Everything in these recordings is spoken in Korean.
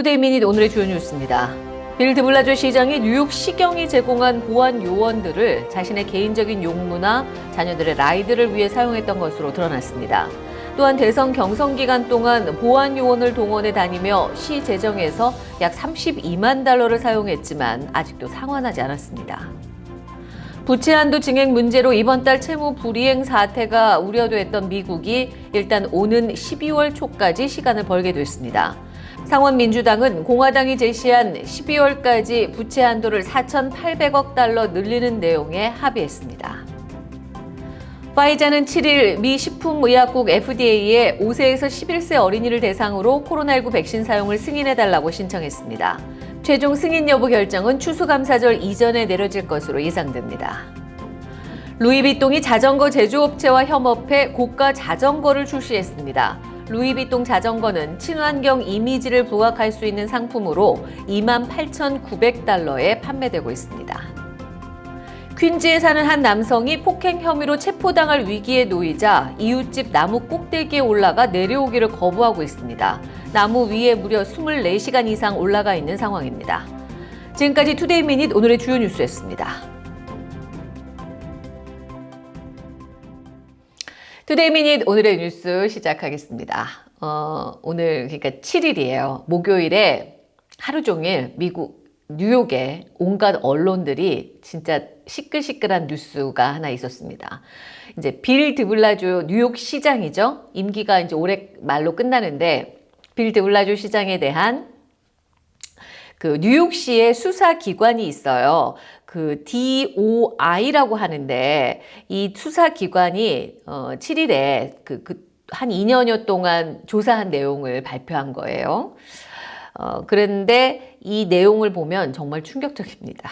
Today Minute 오늘의 주요 뉴스입니다. 빌 드블라조 시장이 뉴욕 시경이 제공한 보안 요원들을 자신의 개인적인 용무나 자녀들의 ride를 위해 사용했던 것으로 드러났습니다. 또한 대선 경선 기간 동안 보안 요원을 동원해 다니며 시 재정에서 약 32만 달러를 사용했지만 아직도 상환하지 않았습니다. 부채 한도 증액 문제로 이번 달 채무 불이행 사태가 우려됐던 미국이 일단 오는 12월 초까지 시간을 벌게 됐습니다. 상원 민주당은 공화당이 제시한 12월까지 부채 한도를 4,800억 달러 늘리는 내용에 합의했습니다. 파이자는 7일 미 식품의약국 FDA에 5세에서 11세 어린이를 대상으로 코로나19 백신 사용을 승인해달라고 신청했습니다. 최종 승인 여부 결정은 추수감사절 이전에 내려질 것으로 예상됩니다. 루이비통이 자전거 제조업체와 협업해 고가 자전거를 출시했습니다. 루이비통 자전거는 친환경 이미지를 부각할 수 있는 상품으로 28,900달러에 판매되고 있습니다. 퀸즈에 사는 한 남성이 폭행 혐의로 체포당할 위기에 놓이자 이웃집 나무 꼭대기에 올라가 내려오기를 거부하고 있습니다. 나무 위에 무려 24시간 이상 올라가 있는 상황입니다. 지금까지 Today Minute 오늘의 주요 뉴스였습니다. Today Minute 오늘의 뉴스 시작하겠습니다. 어, 오늘 그러니까 7일이에요. 목요일에 하루 종일 미국 뉴욕에 온갖 언론들이 진짜 시끌시끌한 뉴스가 하나 있었습니다. 이제 빌 드블라주 뉴욕 시장이죠. 임기가 이제 올해 말로 끝나는데 빌 드블라주 시장에 대한 그 뉴욕시의 수사기관이 있어요. 그 DOI라고 하는데 이 수사기관이 어 7일에 그, 그 한 2년여 동안 조사한 내용을 발표한 거예요. 어 그런데 이 내용을 보면 정말 충격적입니다.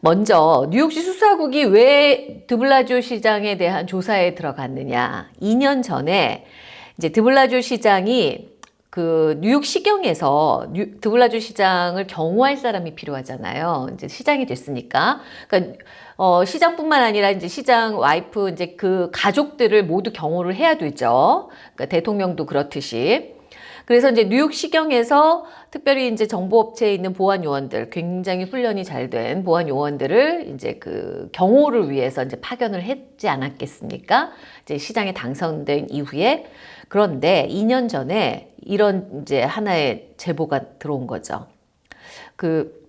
먼저 뉴욕시 수사국이 왜 드블라주 시장에 대한 조사에 들어갔느냐. 2년 전에 이제 드블라주 시장이 그 뉴욕 시경에서 뉴, 드블라주 시장을 경호할 사람이 필요하잖아요. 이제 시장이 됐으니까. 그러니까 어, 시장뿐만 아니라 이제 시장 와이프 이제 그 가족들을 모두 경호를 해야 되죠. 그러니까 대통령도 그렇듯이. 그래서 이제 뉴욕 시경에서 특별히 이제 정보업체에 있는 보안 요원들, 굉장히 훈련이 잘 된 보안 요원들을 이제 그 경호를 위해서 이제 파견을 했지 않았겠습니까? 이제 시장에 당선된 이후에 그런데 2년 전에 이런 이제 하나의 제보가 들어온 거죠. 그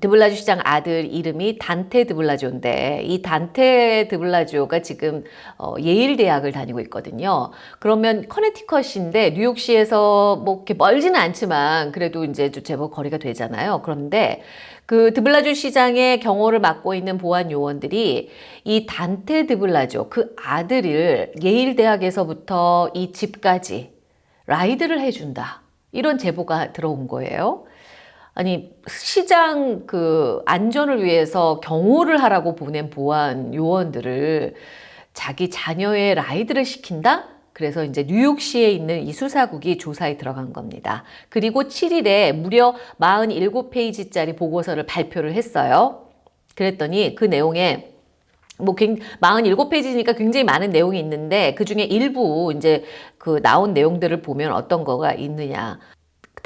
드블라주 시장 아들 이름이 단테 드블라조인데 이 단테 드블라조가 지금 어, 예일 대학을 다니고 있거든요. 그러면 커네티컷인데 뉴욕시에서 뭐 이렇게 멀지는 않지만 그래도 이제 제법 거리가 되잖아요. 그런데 그 드블라주 시장의 경호를 맡고 있는 보안 요원들이 이 단테 드블라조 그 아들을 예일 대학에서부터 이 집까지 라이드를 해준다. 이런 제보가 들어온 거예요. 아니 시장 그 안전을 위해서 경호를 하라고 보낸 보안 요원들을 자기 자녀의 라이드를 시킨다? 그래서 이제 뉴욕시에 있는 이 수사국이 조사에 들어간 겁니다. 그리고 7일에 무려 47페이지짜리 보고서를 발표를 했어요. 그랬더니 그 내용에 뭐 47페이지니까 굉장히 많은 내용이 있는데 그 중에 일부 이제 그 나온 내용들을 보면 어떤 거가 있느냐.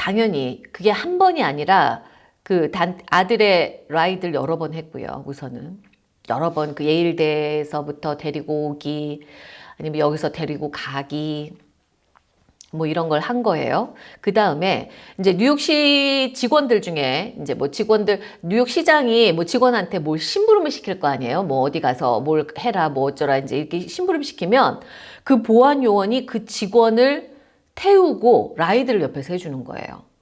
당연히 그게 한 번이 아니라 그 단, 아들의 라이드를 여러 번 했고요. 우선은 여러 번 그 예일대에서부터 데리고 오기 아니면 여기서 데리고 가기 뭐 이런 걸 한 거예요. 그 다음에 이제 뉴욕시 직원들 중에 이제 뭐 직원들 뉴욕시장이 뭐 직원한테 뭘 심부름을 시킬 거 아니에요. 뭐 어디 가서 뭘 해라 뭐 어쩌라 이제 이렇게 심부름 시키면 그 보안 요원이 그 직원을 태우고 라이드를 옆에서 해주는 거예요.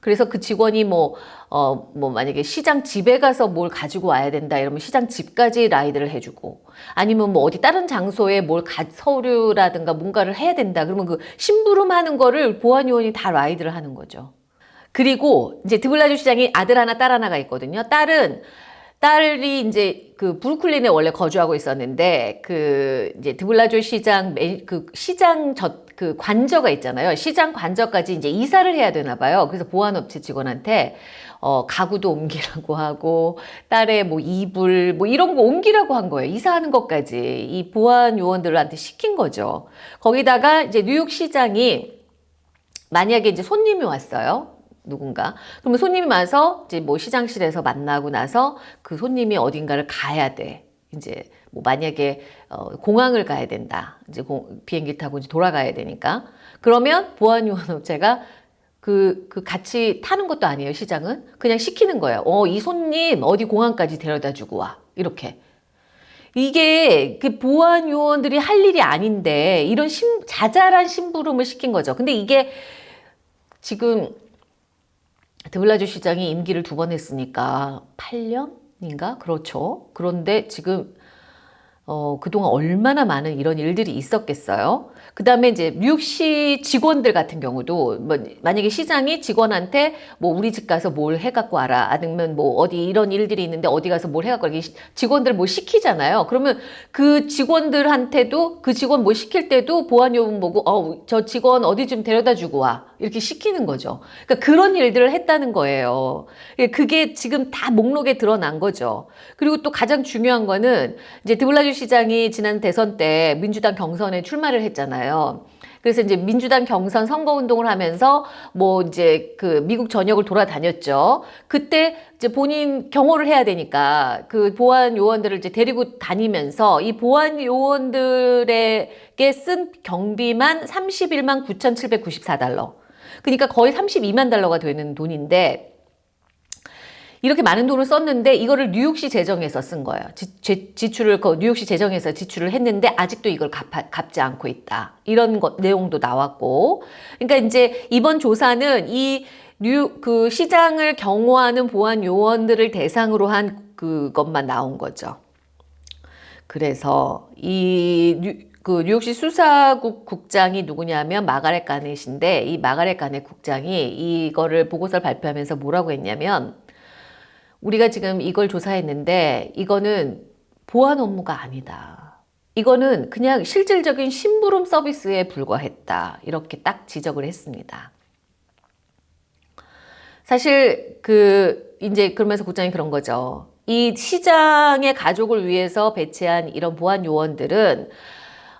그래서 그 직원이 뭐, 어, 뭐 만약에 시장 집에 가서 뭘 가지고 와야 된다 이러면 시장 집까지 라이드를 해주고 아니면 뭐 어디 다른 장소에 뭘 가, 서류라든가 뭔가를 해야 된다 그러면 그 심부름 하는 거를 보안요원이 다 라이드를 하는 거죠. 그리고 이제 드블라주 시장이 아들 하나 딸 하나가 있거든요. 딸은 딸이 이제 그 브루클린에 원래 거주하고 있었는데 그 이제 드블라주 시장 그 시장 저 그 관저가 있잖아요. 시장 관저까지 이제 이사를 해야 되나 봐요. 그래서 보안업체 직원한테 어 가구도 옮기라고 하고 딸의 뭐 이불 뭐 이런 거 옮기라고 한 거예요. 이사하는 것까지 이 보안 요원들한테 시킨 거죠. 거기다가 이제 뉴욕 시장이 만약에 이제 손님이 왔어요. 누군가. 그러면 손님이 와서 이제 뭐 시장실에서 만나고 나서 그 손님이 어딘가를 가야 돼. 이제 뭐 만약에 어, 공항을 가야 된다. 이제 공, 비행기 타고 이제 돌아가야 되니까. 그러면 보안요원 업체가 그, 그 같이 타는 것도 아니에요, 시장은. 그냥 시키는 거예요. 어, 이 손님 어디 공항까지 데려다 주고 와. 이렇게. 이게 그 보안 요원들이 할 일이 아닌데 이런 심, 자잘한 심부름을 시킨 거죠. 근데 이게 지금 드블라주 시장이 임기를 두 번 했으니까 8년인가? 그렇죠. 그런데 지금 어, 그동안 얼마나 많은 이런 일들이 있었겠어요. 그 다음에 이제 뉴욕시 직원들 같은 경우도 뭐 만약에 시장이 직원한테 뭐 우리 집 가서 뭘 해갖고 와라 아니면 뭐 어디 이런 일들이 있는데 어디 가서 뭘 해갖고 와라 직원들 뭐 시키잖아요. 그러면 그 직원들한테도 그 직원 뭐 시킬 때도 보안요원 보고 어 저 직원 어디 좀 데려다 주고 와 이렇게 시키는 거죠. 그러니까 그런 일들을 했다는 거예요. 예, 그게 지금 다 목록에 드러난 거죠. 그리고 또 가장 중요한 거는 이제 드블라주 시장이 지난 대선 때 민주당 경선에 출마를 했잖아요. 그래서 이제 민주당 경선 선거 운동을 하면서 뭐 이제 그 미국 전역을 돌아다녔죠. 그때 이제 본인 경호를 해야 되니까 그 보안 요원들을 이제 데리고 다니면서 이 보안 요원들에게 쓴 경비만 31만 9,794달러. 그러니까 거의 32만 달러가 되는 돈인데 이렇게 많은 돈을 썼는데 이거를 뉴욕시 재정에서 쓴 거예요. 지, 지출을 그 뉴욕시 재정에서 지출을 했는데 아직도 이걸 갚, 갚지 않고 있다. 이런 것 내용도 나왔고. 그러니까 이제 이번 조사는 이 뉴, 그 시장을 경호하는 보안 요원들을 대상으로 한 그것만 나온 거죠. 그래서 이 뉴, 그 뉴욕시 수사국 국장이 누구냐면 마가렛 가넷인데 이 마가렛 가넷 국장이 이거를 보고서를 발표하면서 뭐라고 했냐면 우리가 지금 이걸 조사했는데 이거는 보안 업무가 아니다. 이거는 그냥 실질적인 심부름 서비스에 불과했다. 이렇게 딱 지적을 했습니다. 사실 그 이제 그러면서 국장이 그런 거죠. 이 시장의 가족을 위해서 배치한 이런 보안 요원들은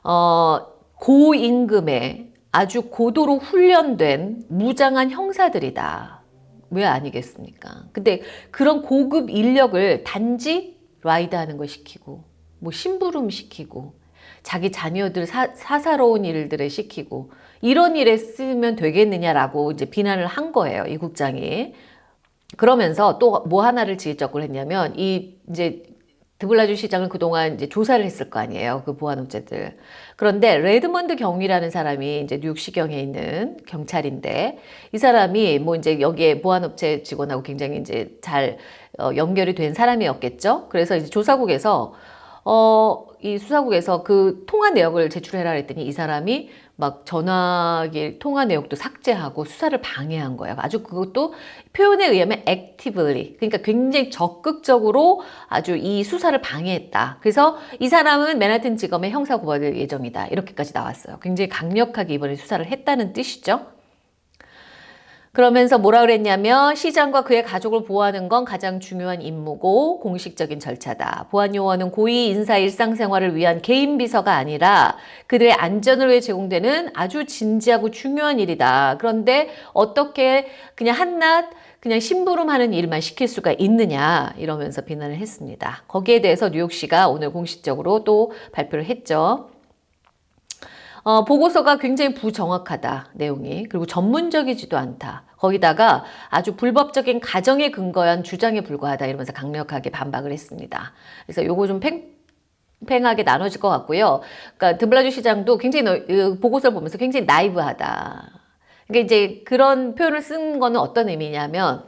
어, 고임금에 아주 고도로 훈련된 무장한 형사들이다. 왜 아니겠습니까? 근데 그런 고급 인력을 단지 ride 하는 걸 시키고 뭐 심부름 시키고 자기 자녀들 사, 사사로운 일들을 시키고 이런 일에 쓰면 되겠느냐라고 이제 비난을 한 거예요. 이 국장이. 그러면서 또 뭐 하나를 지적을 했냐면 이 이제 드블라지오 시장을 그동안 이제 조사를 했을 거 아니에요. 그 보안업체들. 그런데 레드먼드 경위라는 사람이 이제 뉴욕 시경에 있는 경찰인데 이 사람이 뭐 이제 여기에 보안업체 직원하고 굉장히 이제 잘 어, 연결이 된 사람이었겠죠. 그래서 이제 조사국에서 어, 이 수사국에서 그 통화 내역을 제출해라 했더니 이 사람이 막 전화기 통화 내역도 삭제하고 수사를 방해한 거예요. 아주 그것도 표현에 의하면 actively 그러니까 굉장히 적극적으로 아주 이 수사를 방해했다. 그래서 이 사람은 맨하튼 지검에 형사 고발될 예정이다. 이렇게까지 나왔어요. 굉장히 강력하게 이번에 수사를 했다는 뜻이죠. 그러면서 뭐라 그랬냐면 시장과 그의 가족을 보호하는 건 가장 중요한 임무고 공식적인 절차다. 보안요원은 고위 인사 일상생활을 위한 개인 비서가 아니라 그들의 안전을 위해 제공되는 아주 진지하고 중요한 일이다. 그런데 어떻게 그냥 한낱 그냥 심부름하는 일만 시킬 수가 있느냐 이러면서 비난을 했습니다. 거기에 대해서 뉴욕시가 오늘 공식적으로 또 발표를 했죠. 어, 보고서가 굉장히 부정확하다 내용이. 그리고 전문적이지도 않다. 거기다가 아주 불법적인 가정에 근거한 주장에 불과하다 이러면서 강력하게 반박을 했습니다. 그래서 요거 좀 팽, 팽하게 나눠질 것 같고요. 그러니까 드블라주 시장도 굉장히 그 보고서를 보면서 굉장히 나이브하다. 그러니까 이제 그런 표현을 쓴 거는 어떤 의미냐면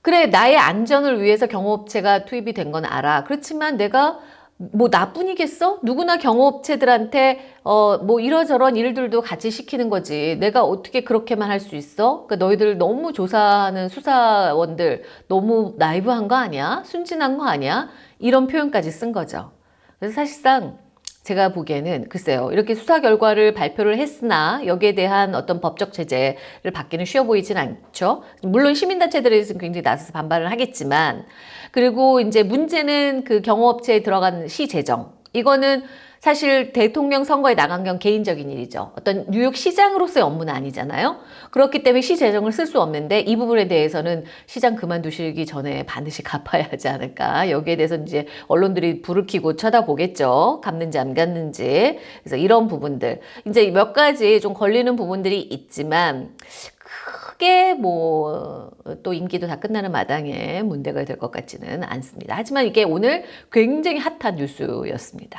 그래 나의 안전을 위해서 경호업체가 투입이 된 건 알아. 그렇지만 내가 뭐 나뿐이겠어? 누구나 경호업체들한테 어 뭐 이러저런 일들도 같이 시키는 거지. 내가 어떻게 그렇게만 할 수 있어? 그러니까 너희들 너무 조사하는 수사원들 너무 나이브한 거 아니야? 순진한 거 아니야? 이런 표현까지 쓴 거죠. 그래서 사실상 제가 보기에는 글쎄요 이렇게 수사 결과를 발표를 했으나 여기에 대한 어떤 법적 제재를 받기는 쉬워 보이진 않죠. 물론 시민단체들에서는 굉장히 나서서 반발을 하겠지만 그리고 이제 문제는 그 경호업체에 들어간 시 재정 이거는 사실 대통령 선거에 나간 건 개인적인 일이죠. 어떤 뉴욕 시장으로서의 업무는 아니잖아요. 그렇기 때문에 시 재정을 쓸 수 없는데 이 부분에 대해서는 시장 그만두시기 전에 반드시 갚아야 하지 않을까. 여기에 대해서 이제 언론들이 불을 켜고 쳐다보겠죠. 갚는지 안 갚는지. 그래서 이런 부분들. 이제 몇 가지 좀 걸리는 부분들이 있지만 크게 뭐 또 임기도 다 끝나는 마당에 문제가 될 것 같지는 않습니다. 하지만 이게 오늘 굉장히 핫한 뉴스였습니다.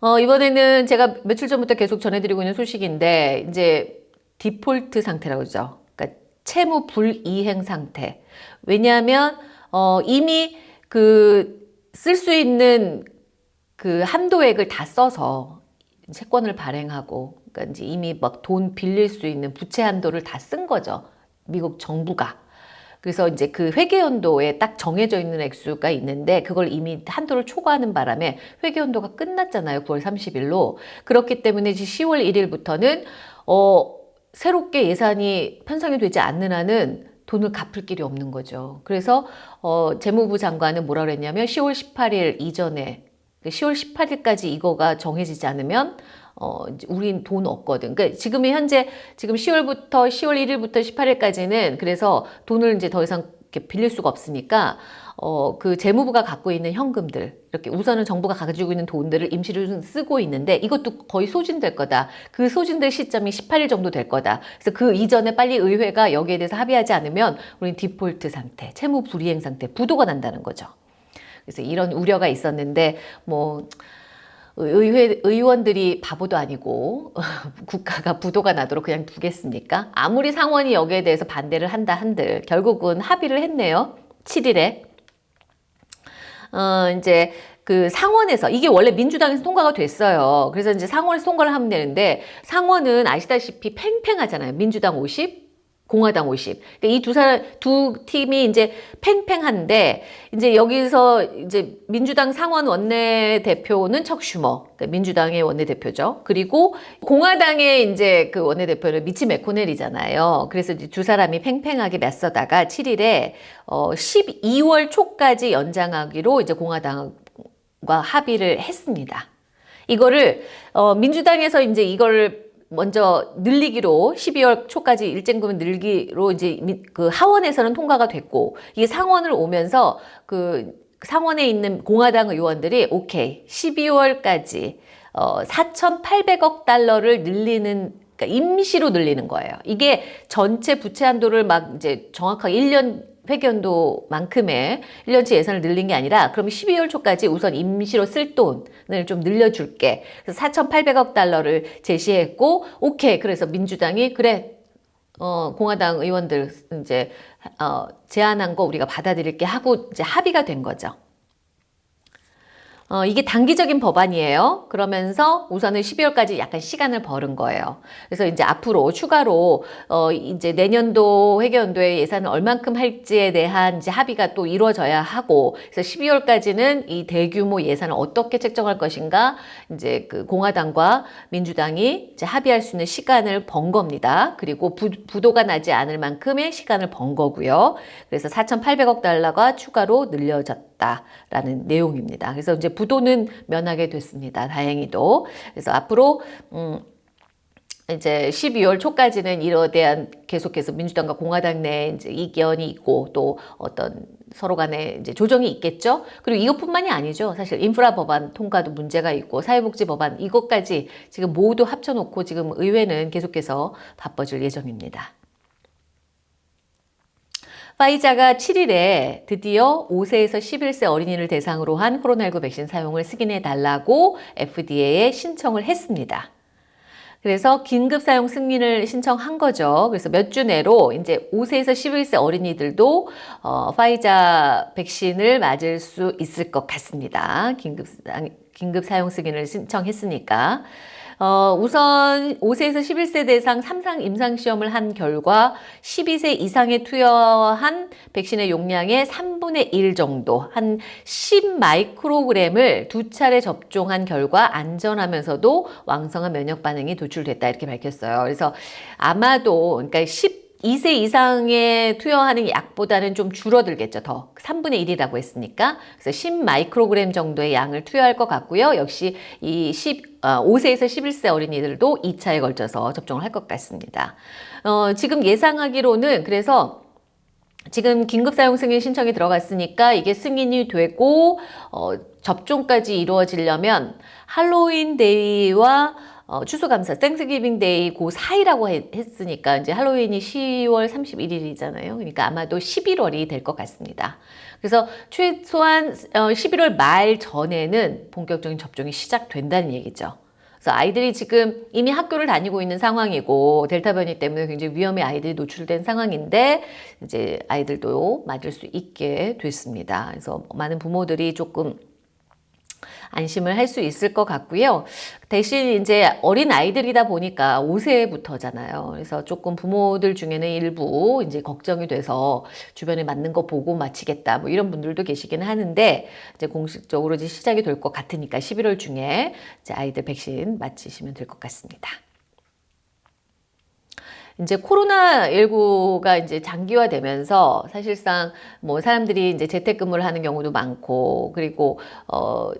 어, 이번에는 제가 며칠 전부터 계속 전해드리고 있는 소식인데, 이제 디폴트 상태라고 그러죠. 그러니까 채무 불이행 상태. 왜냐하면, 어, 이미 그 쓸 수 있는 그 한도액을 다 써서 채권을 발행하고, 그러니까 이제 이미 막 돈 빌릴 수 있는 부채 한도를 다 쓴 거죠. 미국 정부가. 그래서 이제 그 회계연도에 딱 정해져 있는 액수가 있는데 그걸 이미 한도를 초과하는 바람에 회계연도가 끝났잖아요. 9월 30일로. 그렇기 때문에 이제 10월 1일부터는 어 새롭게 예산이 편성이 되지 않는 한은 돈을 갚을 길이 없는 거죠. 그래서 어 재무부 장관은 뭐라 그랬냐면 10월 18일 이전에 10월 18일까지 이거가 정해지지 않으면 어, 우린 돈 없거든. 그러니까 지금 현재 지금 10월부터 10월 1일부터 18일까지는 그래서 돈을 이제 더 이상 이렇게 빌릴 수가 없으니까 어, 그 재무부가 갖고 있는 현금들 이렇게 우선은 정부가 가지고 있는 돈들을 임시로 쓰고 있는데 이것도 거의 소진될 거다. 그 소진될 시점이 18일 정도 될 거다. 그래서 그 이전에 빨리 의회가 여기에 대해서 합의하지 않으면 우리는 디폴트 상태, 채무 불이행 상태, 부도가 난다는 거죠. 그래서 이런 우려가 있었는데 뭐 의회 의원들이 바보도 아니고 국가가 부도가 나도록 그냥 두겠습니까? 아무리 상원이 여기에 대해서 반대를 한다 한들 결국은 합의를 했네요. 7일에 어 이제 그 상원에서 이게 원래 민주당에서 통과가 됐어요. 그래서 이제 상원에서 통과를 하면 되는데 상원은 아시다시피 팽팽하잖아요. 민주당 50, 공화당 50. 그러니까 이두 사람 두 팀이 이제 팽팽한데 이제 여기서 이제 민주당 상원 원내 대표는 척 슈머, 그러니까 민주당의 원내 대표죠. 그리고 공화당의 이제 그 원내 대표는 미치 맥코넬이잖아요. 그래서 이제 두 사람이 팽팽하게 맞서다가 7일에 어 12월 초까지 연장하기로 이제 공화당과 합의를 했습니다. 이거를 어 민주당에서 이제 이걸 먼저 늘리기로 12월 초까지 일정금을 늘기로 이제 그 하원에서는 통과가 됐고 이게 상원을 오면서 그 상원에 있는 공화당 의원들이 오케이 12월까지 어 4,800억 달러를 늘리는 그러니까 임시로 늘리는 거예요. 이게 전체 부채 한도를 막 이제 정확하게 1년 회견도만큼의 1년치 예산을 늘린 게 아니라 그럼 12월 초까지 우선 임시로 쓸 돈을 좀 늘려줄게. 그래서 4,800억 달러를 제시했고 오케이. 그래서 민주당이 그래 어, 공화당 의원들 이제 어, 제안한 거 우리가 받아들일게 하고 이제 합의가 된 거죠. 어, 이게 단기적인 법안이에요. 그러면서 우선은 12월까지 약간 시간을 벌은 거예요. 그래서 이제 앞으로 추가로 어, 이제 내년도 회계연도에 예산을 얼만큼 할지에 대한 이제 합의가 또 이루어져야 하고 그래서 12월까지는 이 대규모 예산을 어떻게 책정할 것인가 이제 그 공화당과 민주당이 이제 합의할 수 있는 시간을 번 겁니다. 그리고 부, 부도가 나지 않을 만큼의 시간을 번 거고요. 그래서 4,800억 달러가 추가로 늘려졌다 라는 내용입니다. 그래서 이제 부도는 면하게 됐습니다. 다행히도. 그래서 앞으로 음 이제 12월 초까지는 이로 대한 계속해서 민주당과 공화당 내 이제 이견이 있고 또 어떤 서로 간에 이제 조정이 있겠죠. 그리고 이것뿐만이 아니죠. 사실 인프라 법안 통과도 문제가 있고 사회복지 법안 이것까지 지금 모두 합쳐놓고 지금 의회는 계속해서 바빠질 예정입니다. 파이자가 7일에 드디어 5세에서 11세 어린이를 대상으로 한 코로나19 백신 사용을 승인해 달라고 FDA에 신청을 했습니다. 그래서 긴급 사용 승인을 신청한 거죠. 그래서 몇 주 내로 이제 5세에서 11세 어린이들도 어, 파이자 백신을 맞을 수 있을 것 같습니다. 긴급, 긴급 사용 승인을 신청했으니까. 어, 우선 5세에서 11세 대상 3상 임상시험을 한 결과 12세 이상에 투여한 백신의 용량의 3분의 1 정도, 한 10마이크로그램을 두 차례 접종한 결과 안전하면서도 왕성한 면역 반응이 도출됐다 이렇게 밝혔어요. 그래서 아마도 그러니까 10 2세 이상에 투여하는 약보다는 좀 줄어들겠죠. 더 3분의 1이라고 했으니까 그래서 10 마이크로그램 정도의 양을 투여할 것 같고요. 역시 이 10, 5세에서 11세 어린이들도 2차에 걸쳐서 접종을 할 것 같습니다. 어, 지금 예상하기로는 그래서 지금 긴급 사용 승인 신청이 들어갔으니까 이게 승인이 되고 어, 접종까지 이루어지려면 할로윈 데이와 어, 추수감사, Thanksgiving Day 그 사이라고 했으니까 이제 할로윈이 10월 31일이잖아요. 그러니까 아마도 11월이 될 것 같습니다. 그래서 최소한 어, 11월 말 전에는 본격적인 접종이 시작된다는 얘기죠. 그래서 아이들이 지금 이미 학교를 다니고 있는 상황이고 델타 변이 때문에 굉장히 위험에 아이들이 노출된 상황인데 이제 아이들도 맞을 수 있게 됐습니다. 그래서 많은 부모들이 조금 안심을 할 수 있을 것 같고요. 대신 이제 어린 아이들이다 보니까 5세부터잖아요. 그래서 조금 부모들 중에는 일부 이제 걱정이 돼서 주변에 맞는 거 보고 마치겠다 뭐 이런 분들도 계시긴 하는데 이제 공식적으로 이제 시작이 될 것 같으니까 11월 중에 이제 아이들 백신 맞히시면 될 것 같습니다. 이제 코로나19가 이제 장기화되면서 사실상 뭐 사람들이 이제 재택근무를 하는 경우도 많고 그리고 어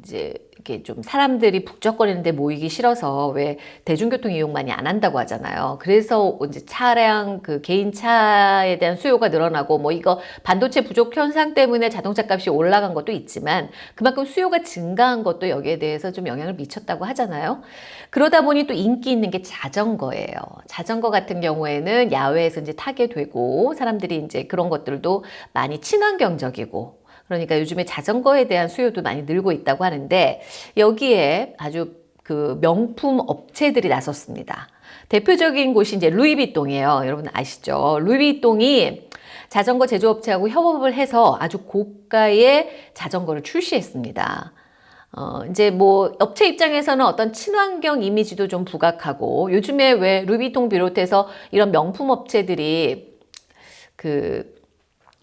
이제 이렇게 좀 사람들이 북적거리는데 모이기 싫어서 왜 대중교통 이용 많이 안 한다고 하잖아요. 그래서 이제 차량 그 개인 차에 대한 수요가 늘어나고 뭐 이거 반도체 부족 현상 때문에 자동차 값이 올라간 것도 있지만 그만큼 수요가 증가한 것도 여기에 대해서 좀 영향을 미쳤다고 하잖아요. 그러다 보니 또 인기 있는 게 자전거예요. 자전거 같은 경우에는 야외에서 이제 타게 되고 사람들이 이제 그런 것들도 많이 친환경적이고 그러니까 요즘에 자전거에 대한 수요도 많이 늘고 있다고 하는데 여기에 아주 그 명품 업체들이 나섰습니다. 대표적인 곳이 이제 루이비통이에요. 여러분 아시죠? 루이비통이 자전거 제조업체하고 협업을 해서 아주 고가의 자전거를 출시했습니다. 어, 이제 뭐 업체 입장에서는 어떤 친환경 이미지도 좀 부각하고 요즘에 왜 루비통 비롯해서 이런 명품 업체들이 그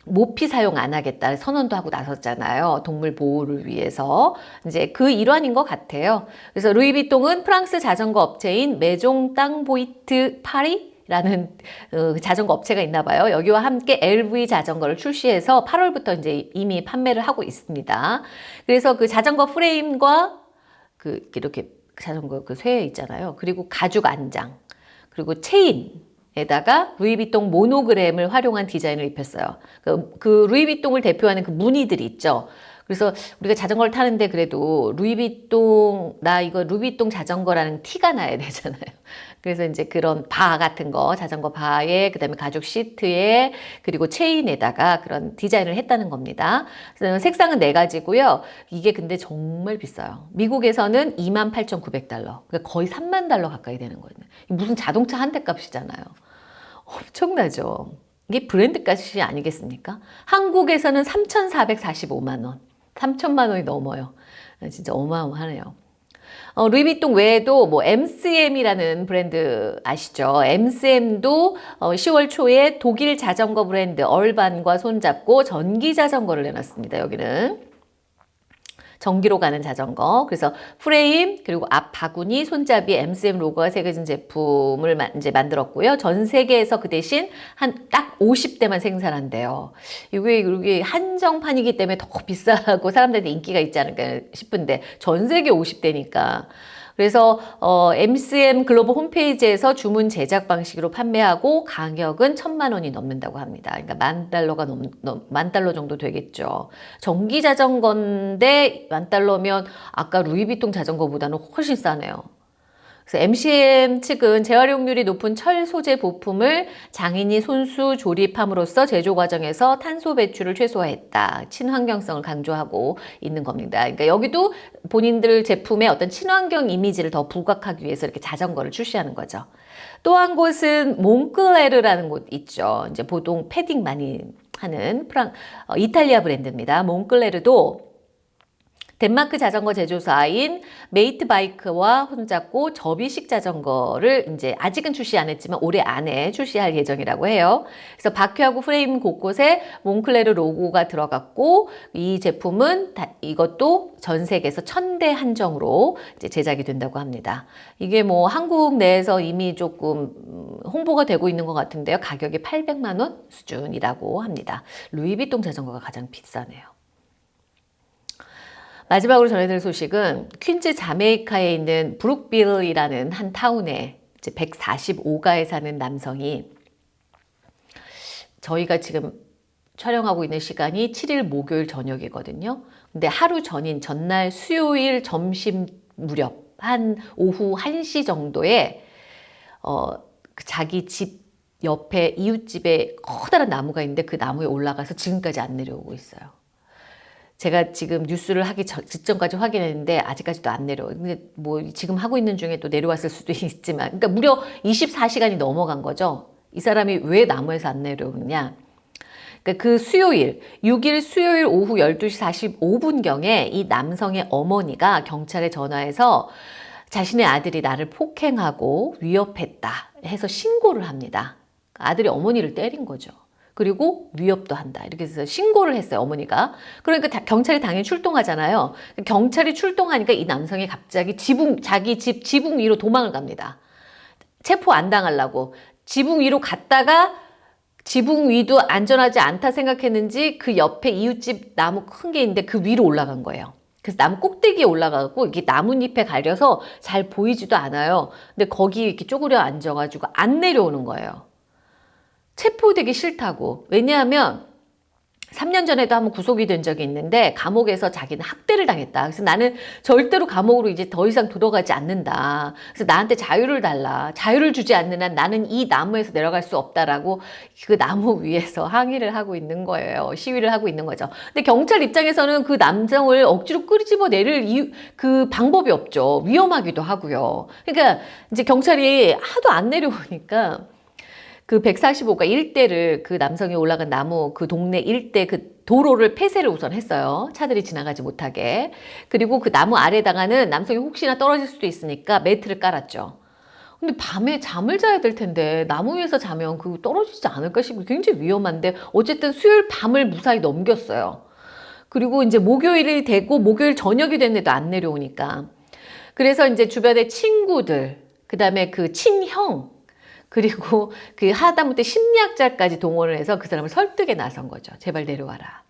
모피 사용 안 하겠다 선언도 하고 나섰잖아요. 동물 보호를 위해서. 이제 그 일환인 것 같아요. 그래서 루이비통은 프랑스 자전거 업체인 Maison Tamboite Paris 라는 어, 자전거 업체가 있나 봐요. 여기와 함께 LV 자전거를 출시해서 8월부터 이제 이미 판매를 하고 있습니다. 그래서 그 자전거 프레임과 그 이렇게 자전거 그쇠 있잖아요. 그리고 가죽 안장, 그리고 체인, 에다가 루이비통 모노그램을 활용한 디자인을 입혔어요. 그, 그 루이비통을 대표하는 그 무늬들이 있죠. 그래서 우리가 자전거를 타는데 그래도 루이비통 나 이거 루이비통 자전거라는 티가 나야 되잖아요. 그래서 이제 그런 바 같은 거 자전거 바에 그다음에 가죽 시트에 그리고 체인에다가 그런 디자인을 했다는 겁니다. 색상은 네 가지고요. 이게 근데 정말 비싸요. 미국에서는 28,900달러. 그러니까 거의 3만 달러 가까이 되는 거예요. 무슨 자동차 한 대 값이잖아요. 엄청나죠. 이게 브랜드 값이 아니겠습니까? 한국에서는 3,445만 원. 3천만 원이 넘어요. 진짜 어마어마하네요. 어, 루이비통 외에도 뭐 MCM이라는 브랜드 아시죠? MCM도 어, 10월 초에 독일 자전거 브랜드 얼반과 손잡고 전기 자전거를 내놨습니다. 여기는. 전기로 가는 자전거. 그래서 프레임 그리고 앞 바구니, 손잡이 MCM 로고가 새겨진 제품을 이제 만들었고요. 전 세계에서 그 대신 한 딱 50대만 생산한대요. 이게 이게 한정판이기 때문에 더 비싸고 사람들한테 인기가 있지 않을까 싶은데 전 세계 50대니까 그래서 어, MCM 글로벌 홈페이지에서 주문 제작 방식으로 판매하고 가격은 천만 원이 넘는다고 합니다. 그러니까 만 달러가 넘, 넘, 만 달러 정도 되겠죠. 전기 자전거인데 만 달러면 아까 루이비통 자전거보다는 훨씬 싸네요. 그래서 MCM 측은 재활용률이 높은 철 소재 부품을 장인이 손수 조립함으로써 제조 과정에서 탄소 배출을 최소화했다. 친환경성을 강조하고 있는 겁니다. 그러니까 여기도 본인들 제품의 어떤 친환경 이미지를 더 부각하기 위해서 이렇게 자전거를 출시하는 거죠. 또 한 곳은 몽클레르라는 곳 있죠. 이제 보통 패딩 많이 하는 프랑 어, 이탈리아 브랜드입니다. 몽클레르도 덴마크 자전거 제조사인 Mate Bike와 손잡고 접이식 자전거를 이제 아직은 출시 안 했지만 올해 안에 출시할 예정이라고 해요. 그래서 바퀴하고 프레임 곳곳에 몽클레르 로고가 들어갔고 이 제품은 다, 이것도 전 세계에서 천 대 한정으로 제작이 된다고 합니다. 이게 뭐 한국 내에서 이미 조금 음, 홍보가 되고 있는 것 같은데요. 가격이 800만 원 수준이라고 합니다. 루이비통 자전거가 가장 비싸네요. 마지막으로 전해드릴 소식은 퀸즈 자메이카에 있는 브룩빌이라는 한 타운에 이제 145가에 사는 남성이 저희가 지금 촬영하고 있는 시간이 7일 목요일 저녁이거든요. 근데 하루 전인 전날 수요일 점심 무렵 한 오후 1시 정도에 어, 그 자기 집 옆에 이웃집에 커다란 나무가 있는데 그 나무에 올라가서 지금까지 안 내려오고 있어요. 제가 지금 뉴스를 하기 직전까지 확인했는데 아직까지도 안 내려. 근데 뭐 지금 하고 있는 중에 또 내려왔을 수도 있지만, 그러니까 무려 24시간이 넘어간 거죠. 이 사람이 왜 나무에서 안 내려오느냐? 그러니까 그 수요일, 6일 수요일 오후 12시 45분경에 이 남성의 어머니가 경찰에 전화해서 자신의 아들이 나를 폭행하고 위협했다 해서 신고를 합니다. 아들이 어머니를 때린 거죠. 그리고 위협도 한다. 이렇게 해서 신고를 했어요, 어머니가. 그러니까 다, 경찰이 당연히 출동하잖아요. 경찰이 출동하니까 이 남성이 갑자기 지붕, 자기 집 지붕 위로 도망을 갑니다. 체포 안 당하려고. 지붕 위로 갔다가 지붕 위도 안전하지 않다 생각했는지 그 옆에 이웃집 나무 큰 게 있는데 그 위로 올라간 거예요. 그래서 나무 꼭대기에 올라가고 이게 나뭇잎에 가려서 잘 보이지도 않아요. 근데 거기 이렇게 쪼그려 앉아가지고 안 내려오는 거예요. 체포되기 싫다고. 왜냐하면 3년 전에도 한번 구속이 된 적이 있는데 감옥에서 자기는 학대를 당했다. 그래서 나는 절대로 감옥으로 이제 더 이상 들어가지 않는다. 그래서 나한테 자유를 달라. 자유를 주지 않는 한 나는 이 나무에서 내려갈 수 없다라고 그 나무 위에서 항의를 하고 있는 거예요. 시위를 하고 있는 거죠. 근데 경찰 입장에서는 그 남성을 억지로 끄집어 내릴 이유, 그 방법이 없죠. 위험하기도 하고요. 그러니까 이제 경찰이 하도 안 내려오니까 그 145가 일대를 그 남성이 올라간 나무 그 동네 일대 그 도로를 폐쇄를 우선 했어요. 차들이 지나가지 못하게. 그리고 그 나무 아래다가는 남성이 혹시나 떨어질 수도 있으니까 매트를 깔았죠. 근데 밤에 잠을 자야 될 텐데 나무 위에서 자면 그 떨어지지 않을까 싶고 굉장히 위험한데 어쨌든 수요일 밤을 무사히 넘겼어요. 그리고 이제 목요일이 되고 목요일 저녁이 됐는데도 안 내려오니까. 그래서 이제 주변에 친구들, 그 다음에 그 친형, 그리고 그 하다못해 심리학자까지 동원을 해서 그 사람을 설득에 나선 거죠. 제발 내려와라.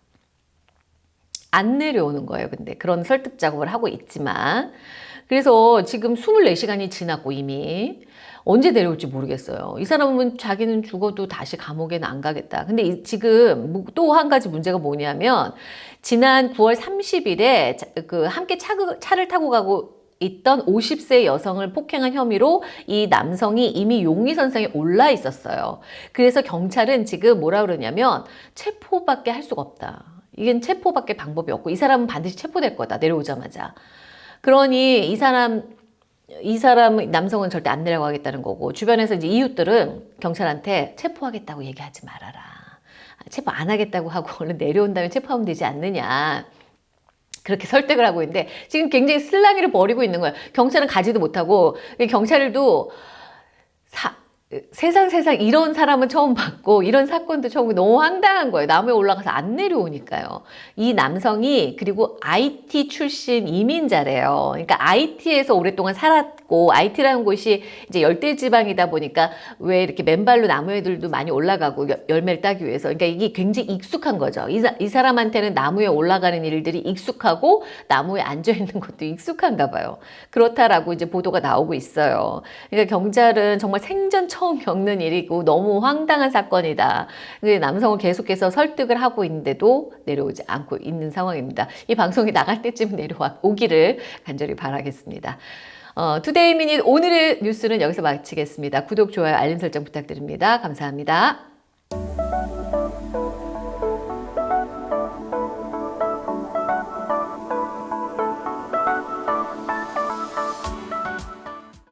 안 내려오는 거예요. 근데 그런 설득 작업을 하고 있지만 그래서 지금 24시간이 지났고 이미 언제 내려올지 모르겠어요. 이 사람은 자기는 죽어도 다시 감옥에는 안 가겠다. 근데 지금 또 한 가지 문제가 뭐냐면 지난 9월 30일에 그 함께 차, 차를 타고 가고 있던 50세 여성을 폭행한 혐의로 이 남성이 이미 용의선상에 올라 있었어요. 그래서 경찰은 지금 뭐라 그러냐면 체포밖에 할 수가 없다. 이건 체포밖에 방법이 없고 이 사람은 반드시 체포될 거다. 내려오자마자. 그러니 이 사람 이 사람 남성은 절대 안 내려가겠다는 거고 주변에서 이제 이웃들은 경찰한테 체포하겠다고 얘기하지 말아라. 체포 안 하겠다고 하고 얼른 내려온 다음에 체포하면 되지 않느냐. 그렇게 설득을 하고 있는데 지금 굉장히 슬랑이를 벌이고 있는 거예요. 경찰은 가지도 못하고 경찰도 사, 세상 세상 이런 사람은 처음 봤고 이런 사건도 처음 너무 황당한 거예요. 나무에 올라가서 안 내려오니까요. 이 남성이 그리고 IT 출신 이민자래요. 그러니까 IT에서 오랫동안 살았고 IT라는 곳이 이제 열대 지방이다 보니까 왜 이렇게 맨발로 나무에들도 많이 올라가고 열매를 따기 위해서 그러니까 이게 굉장히 익숙한 거죠. 이, 이 사람한테는 나무에 올라가는 일들이 익숙하고 나무에 앉아 있는 것도 익숙한가 봐요. 그렇다라고 이제 보도가 나오고 있어요. 그러니까 경찰은 정말 생전 처음 겪는 일이고 너무 황당한 사건이다. 남성을 계속해서 설득을 하고 있는데도 내려오지 않고 있는 상황입니다. 이 방송이 나갈 때쯤 내려와 오기를 간절히 바라겠습니다. 어, 투데이 미닛 오늘의 뉴스는 여기서 마치겠습니다. 구독, 좋아요, 알림 설정 부탁드립니다. 감사합니다.